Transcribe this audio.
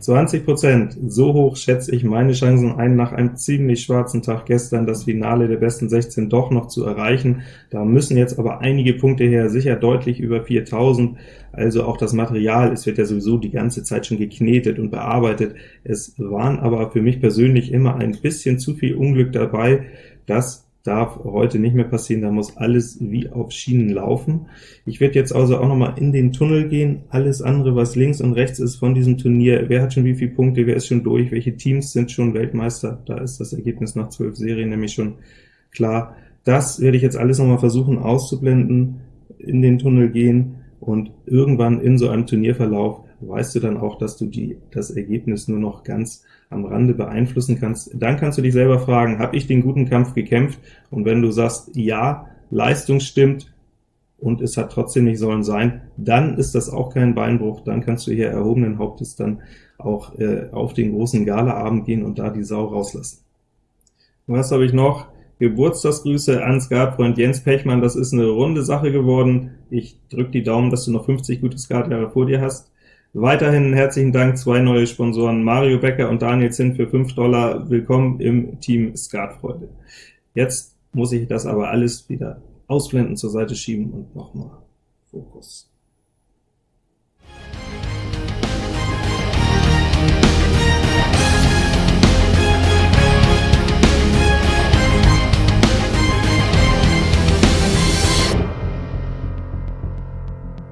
20%, so hoch schätze ich meine Chancen ein, nach einem ziemlich schwarzen Tag gestern das Finale der besten 16 doch noch zu erreichen. Da müssen jetzt aber einige Punkte her, sicher deutlich über 4000, also auch das Material, es wird ja sowieso die ganze Zeit schon geknetet und bearbeitet. Es waren aber für mich persönlich immer ein bisschen zu viel Unglück dabei, das darf heute nicht mehr passieren, da muss alles wie auf Schienen laufen. Ich werde jetzt also auch noch mal in den Tunnel gehen, alles andere, was links und rechts ist von diesem Turnier, wer hat schon wie viele Punkte, wer ist schon durch, welche Teams sind schon Weltmeister, da ist das Ergebnis nach zwölf Serien nämlich schon klar. Das werde ich jetzt alles noch mal versuchen auszublenden, in den Tunnel gehen, und irgendwann in so einem Turnierverlauf weißt du dann auch, dass du die, das Ergebnis nur noch ganz am Rande beeinflussen kannst. Dann kannst du dich selber fragen, habe ich den guten Kampf gekämpft? Und wenn du sagst, ja, Leistung stimmt, und es hat trotzdem nicht sollen sein, dann ist das auch kein Beinbruch, dann kannst du hier erhobenen Hauptes dann auch äh, auf den großen Galaabend gehen und da die Sau rauslassen. Was habe ich noch? Geburtstagsgrüße an Skatfreund Jens Pechmann, das ist eine runde Sache geworden. Ich drücke die Daumen, dass du noch 50 gute Skatjahre vor dir hast. Weiterhin herzlichen Dank, zwei neue Sponsoren, Mario Becker und Daniel Zinn für 5 Dollar. Willkommen im Team Skatfreude. Jetzt muss ich das aber alles wieder ausblenden, zur Seite schieben und nochmal Fokus.